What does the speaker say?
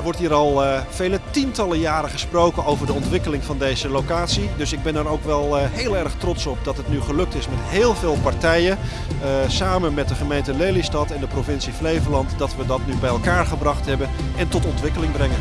Er wordt hier al uh, vele tientallen jaren gesproken over de ontwikkeling van deze locatie. Dus ik ben er ook wel uh, heel erg trots op dat het nu gelukt is met heel veel partijen. Uh, samen met de gemeente Lelystad en de provincie Flevoland dat we dat nu bij elkaar gebracht hebben en tot ontwikkeling brengen.